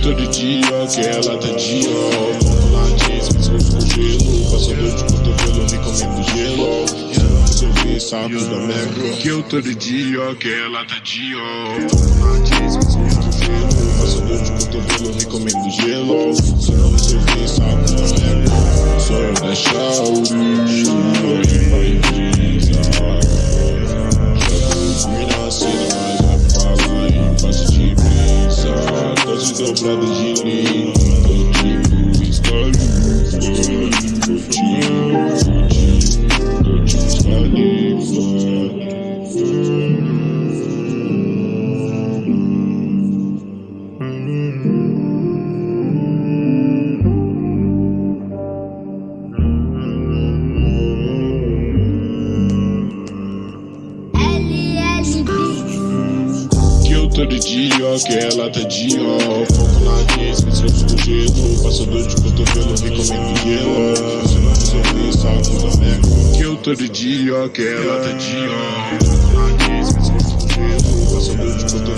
todo dia, que ela tá de ó. Foco na jeans, pescoço com gelo. Passa dor de cotovelo, me comendo gelo. Resolver, saco da merda. Que eu todo dia, que ela tá. Foco na jeans, pescoço com another genie. todo dia, que ela tá de ó. Foco na case, me sempre sujeito. passador de cotovelo, recomendo gelo. Se não resolver, saco da merda. Que eu todo dia, que ela tá de ó. Foco na case, me sempre sujeito. passador de cotovelo.